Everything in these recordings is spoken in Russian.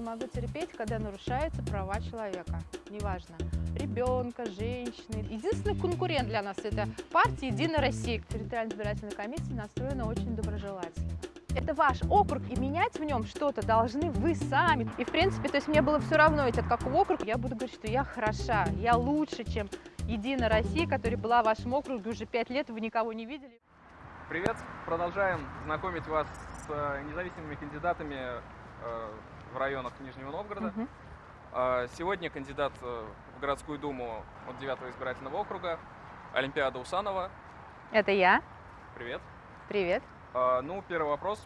не могу терпеть, когда нарушаются права человека. Неважно, ребенка, женщины. Единственный конкурент для нас это партия «Единая Россия». Территориальная избирательная комиссия настроена очень доброжелательно. Это ваш округ, и менять в нем что-то должны вы сами. И, в принципе, то есть мне было все равно, ведь от какого округа, я буду говорить, что я хороша, я лучше, чем Единая Россия, которая была в вашем округе уже пять лет, вы никого не видели. Привет! Продолжаем знакомить вас с э, независимыми кандидатами э, в районах Нижнего Новгорода. Э, Сегодня кандидат э, в городскую думу от 9 избирательного округа Олимпиада Усанова. Это я. Привет! Привет. Э, Ну, первый вопрос.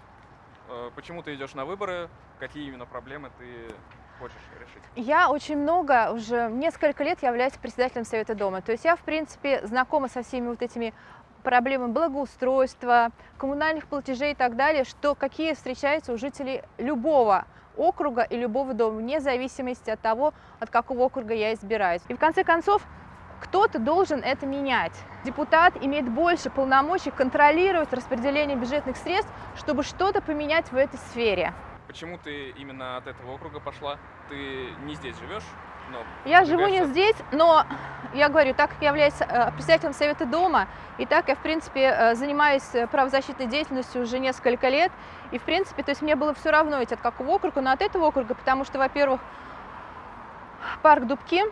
Э, Почему ты идешь на выборы? Какие именно проблемы ты хочешь решить? Я очень много, уже несколько лет являюсь председателем Совета дома. То есть я, в принципе, знакома со всеми вот этими проблемами благоустройства, коммунальных платежей и так далее, что какие встречаются у жителей любого округа и любого дома, вне зависимости от того, от какого округа я избираюсь. И в конце концов, кто-то должен это менять. Депутат имеет больше полномочий контролировать распределение бюджетных средств, чтобы что-то поменять в этой сфере. Почему ты именно от этого округа пошла? Ты не здесь живешь, но Я живу не здесь, но я говорю, так как я являюсь э, председателем Совета дома, и так я, в принципе, э, занимаюсь э, правозащитной деятельностью уже несколько лет, и, в принципе, то есть мне было все равно ведь от какого округа, но от этого округа, потому что, во-первых, парк Дубки,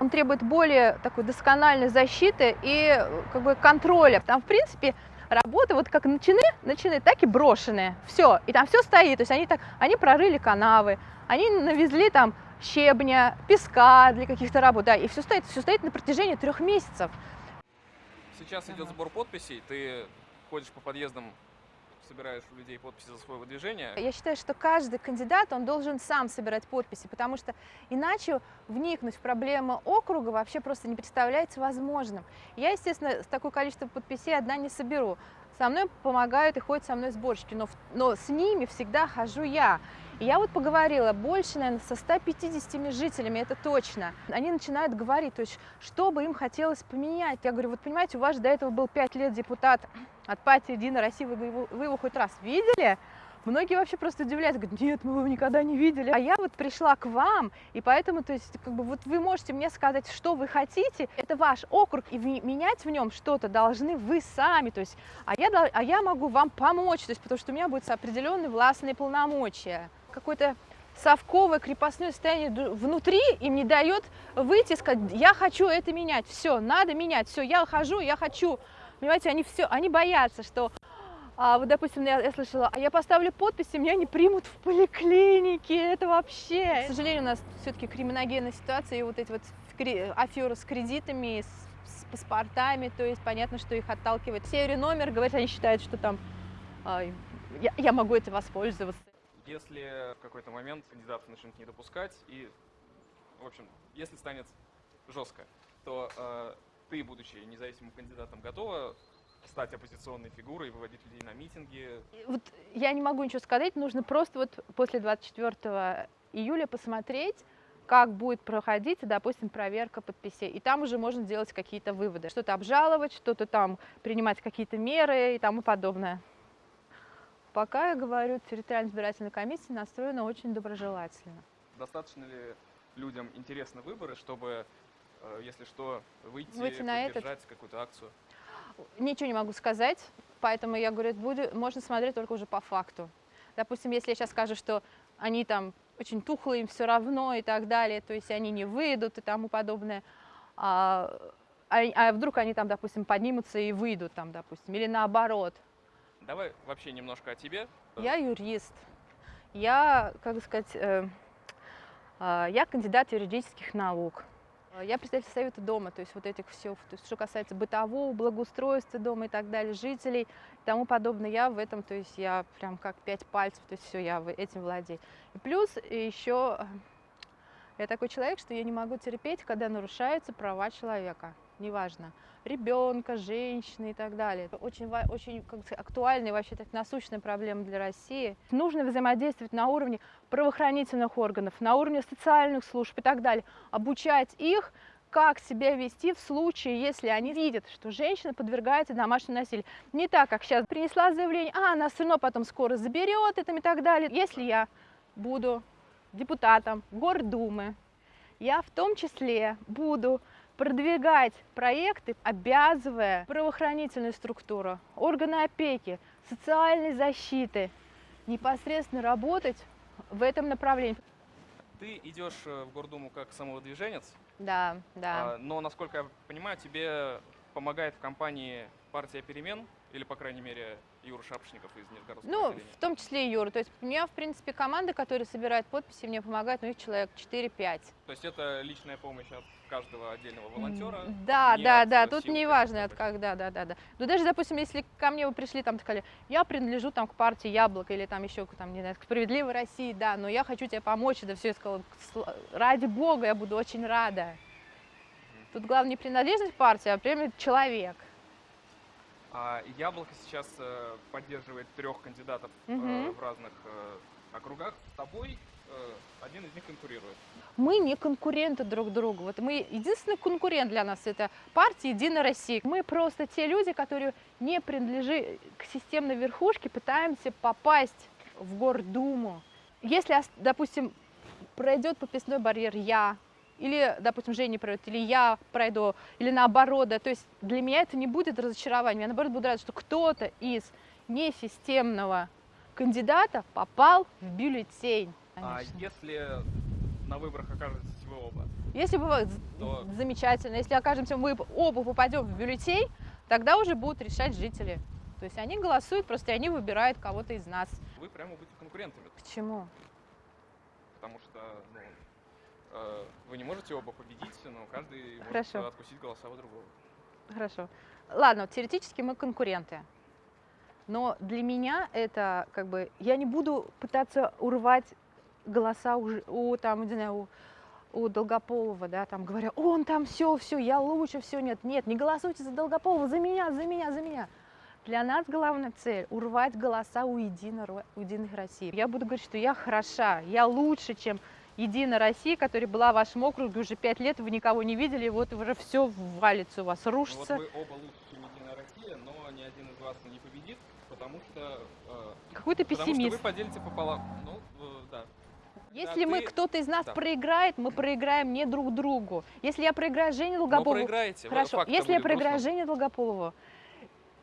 он требует более такой доскональной защиты и как бы контроля. Там, в принципе, работы вот как начины, начины, так и брошенные. Все, и там все стоит. То есть они так, они прорыли канавы, они навезли там щебня, песка для каких-то работ, да, и все стоит, все стоит на протяжении трех месяцев. Сейчас идет сбор подписей, ты ходишь по подъездам, собираешь у людей подписи за свое выдвижение. Я считаю, что каждый кандидат, он должен сам собирать подписи, потому что иначе вникнуть в проблемы округа вообще просто не представляется возможным. Я, естественно, с такое количество подписей одна не соберу. Со мной помогают и ходят со мной сборщики, но, но с ними всегда хожу я. И я вот поговорила больше, наверное, со 150 жителями, это точно. Они начинают говорить, то есть, что бы им хотелось поменять. Я говорю, вот понимаете, у вас же до этого был 5 лет депутат от партии «Единая Россия», вы вы его хоть раз видели? Многие вообще просто удивляются, говорят, нет, мы его никогда не видели. А я вот пришла к вам, и поэтому, то есть, как бы вот вы можете мне сказать, что вы хотите, это ваш округ, и менять в нем что-то должны вы сами, то есть, а я, а я могу вам помочь, то есть, потому что у меня будут определенные властные полномочия. Какое-то совковое крепостное состояние внутри им не дает выйти и сказать, я хочу это менять, все, надо менять, все, я хожу, я хочу. Понимаете, они все, они боятся, что а, вот, допустим, я, я слышала, а я поставлю подпись, и меня не примут в поликлинике, это вообще. К сожалению, у нас все-таки криминогенная ситуация, и вот эти вот аферы с кредитами, с, с паспортами, то есть понятно, что их отталкивает. Серию номер, говорят, они считают, что там а, я, я могу это воспользоваться. Если в какой-то момент кандидаты начнут не допускать, и, в общем, если станет жестко, то э, ты, будучи независимым кандидатом, готова стать оппозиционной фигурой, выводить людей на митинги? Вот я не могу ничего сказать, нужно просто вот после 24 июля посмотреть, как будет проходить, допустим, проверка подписей. И там уже можно делать какие-то выводы. Что-то обжаловать, что-то там принимать какие-то меры и тому подобное. Пока я говорю, территориальная избирательная комиссия настроена очень доброжелательно. Достаточно ли людям интересны выборы, чтобы, э, если что, выйти, Выйти на этот? поддержать какую-то акцию? Ничего не могу сказать, поэтому я говорю, будет, можно смотреть только уже по факту. Допустим, если я сейчас скажу, что они там очень тухлые, им все равно и так далее, то есть они не выйдут и тому подобное, а, а- а вдруг они там, допустим, поднимутся и выйдут там, допустим, или наоборот. Давай вообще немножко о тебе. Я юрист, я, как сказать, э, а, я кандидат юридических наук. А, Я представитель Совета дома, то есть вот этих все, то есть что касается бытового, благоустройства дома и так далее, жителей и тому подобное, я в этом, то есть я прям как пять пальцев, то есть все, я этим владею. И плюс еще я такой человек, что я не могу терпеть, когда нарушаются права человека, неважно, ребенка, женщины и так далее. Очень, очень как сказать, актуальная, вообще так насущная проблема для России. Нужно взаимодействовать на уровне правоохранительных органов, на уровне социальных служб и так далее, обучать их, как себя вести в случае, если они видят, что женщина подвергается домашнему насилию. Не так, как сейчас принесла заявление, а она все равно потом скоро заберет это и так далее. Если я буду депутатом Гордумы, я в том числе буду продвигать проекты, обязывая правоохранительную структуру, органы опеки, социальной защиты непосредственно работать в этом направлении. Ты идешь э, в Гордуму как самовыдвиженец, Да, да. а, но, насколько я понимаю, тебе помогает в компании партия перемен, или, по крайней мере, Юра Шапошников из Нижегородского Ну, отделения. в том числе и Юра. То есть у меня, в принципе, команда, которая собирает подписи, мне помогает, ну, их человек 4-5. То есть это личная помощь от каждого отдельного волонтера? Да, не да, да, тут не важно, от таких. когда, да, да, да. Ну даже, допустим, если ко мне вы пришли, там сказали, я принадлежу там к партии Яблоко или там еще к там, не знаю, к Справедливой России, да, но я хочу тебе помочь, да все, я сказала, «Сла- ради бога, я буду очень рада. Тут главное не принадлежность партии, а прямо человек. А Яблоко сейчас э, поддерживает трех кандидатов э, Мгм. в разных э, округах. С тобой э, один из них конкурирует. Мы не конкуренты друг другу. Вот мы единственный конкурент для нас это партия Единая Россия. Мы просто те люди, которые не принадлежат к системной верхушке, пытаемся попасть в Гордуму. Если, допустим, пройдет подписной барьер я, или, допустим, Женя пройдет, или я пройду, или наоборот, да, то есть для меня это не будет разочарованием, я наоборот буду рада, что кто-то из несистемного кандидата попал в бюллетень. А конечно. если на выборах окажетесь вы оба? Если бы То- замечательно, если окажемся мы оба попадем в бюллетень, тогда уже будут решать жители. То есть они голосуют, просто они выбирают кого-то из нас. Вы прямо будете конкурентами, Почему? потому что ну, вы не можете оба победить, но каждый может Хорошо. откусить голоса у другого. Хорошо. Ладно, теоретически мы конкуренты. Но для меня это как бы... Я не буду пытаться урвать голоса у, у там, не знаю, у, у Долгополова, да, там говоря, он там все, все, я лучше, все, нет, нет, не голосуйте за Долгополова, за меня, за меня, за меня. Для нас главная цель – урвать голоса у Единой, Ро- у Единой России. Я буду говорить, что я хороша, я лучше, чем Единая Россия, которая была в вашем округе уже пять лет, вы никого не видели, и вот уже все валится у вас, Ну, вот рушится. вы оба лучше, чем Единая Россия, но ни один из вас не победит, потому что, э, Какой ты потому что пессимист. вы поделите пополам. Ну, э, да. Если Да, мы, ты- кто-то из нас да. проиграет, мы проиграем не друг другу. Если я проиграю Жене Но Долгополову, проиграете. хорошо, если я проиграю грустным. Жене Долгополову,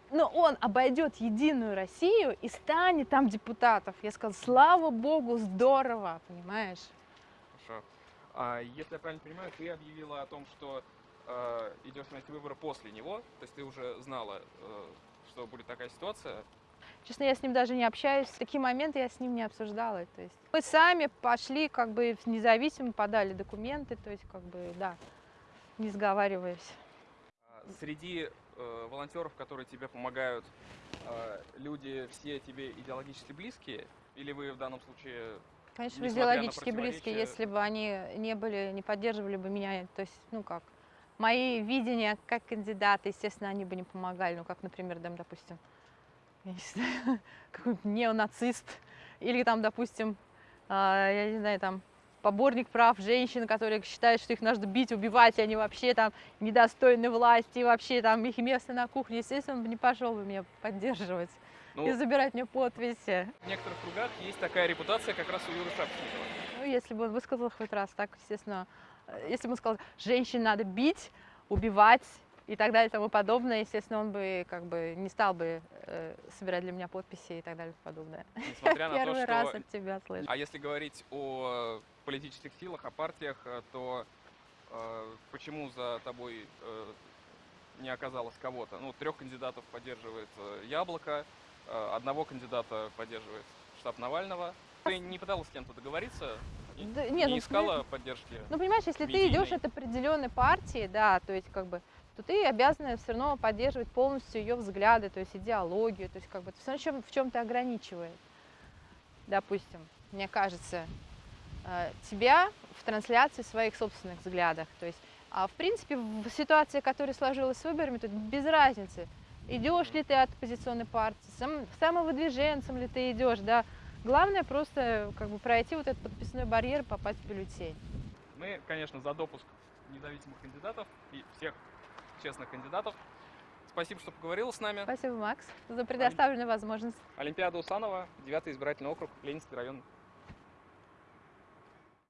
но он обойдет Единую Россию и станет там депутатов. Я сказала, слава богу, здорово, понимаешь? Хорошо. А, если я правильно понимаю, ты объявила о том, что э, идешь на эти выборы после него, то есть ты уже знала, э, что будет такая ситуация. Честно, я с ним даже не общаюсь. Такие моменты я с ним не обсуждала. То есть мы сами пошли, как бы независимо подали документы, то есть как бы, да, не сговариваясь. А, Среди э, волонтеров, которые тебе помогают, э, люди все тебе идеологически близкие, или вы в данном случае Конечно, идеологически близкие, если бы они не были, не поддерживали бы меня, то есть, ну как, мои видения как кандидата, естественно, они бы не помогали, ну как, например, там, допустим, я не знаю, какой-нибудь неонацист, или там, допустим, а, я не знаю, там, поборник прав женщин, которые считают, что их нужно бить, убивать, и они вообще там недостойны власти, и вообще там их место на кухне, естественно, он бы не пошел бы меня поддерживать ну, и забирать мне подписи. в некоторых кругах есть такая репутация как раз у Юры Шапошникова. Ну, если бы он высказал хоть раз так, естественно, э, если бы он сказал, женщин надо бить, убивать и так далее и тому подобное, естественно, он бы как бы не стал бы э, собирать для меня подписи и так далее и подобное. Несмотря на то, Первый что раз от тебя слышу. А если говорить о политических силах, о партиях, э, то э, почему за тобой э, не оказалось кого-то? Ну, трех кандидатов поддерживает э, Яблоко, одного кандидата поддерживает штаб Навального. Ты не пыталась с кем-то договориться? Да не нет, ну, искала поддержки? Ну, понимаешь, если ты медийной. идешь от определенной партии, да, то есть как бы, то ты обязана все равно поддерживать полностью ее взгляды, то есть идеологию, то есть как бы все равно чем- в чем-то ограничивает. Допустим, мне кажется, э, тебя в трансляции своих собственных взглядах. То есть, а в принципе, в ситуации, которая сложилась с выборами, тут без разницы, идешь ли ты от оппозиционной партии, сам, самовыдвиженцем ли ты идешь, да. Главное просто как бы пройти вот этот подписной барьер и попасть в бюллетень. Мы, конечно, за допуск независимых кандидатов и всех честных кандидатов. Спасибо, что поговорила с нами. Спасибо, Макс, за предоставленную возможность. Олимпиада Усанова, 9 избирательный округ, Ленинский район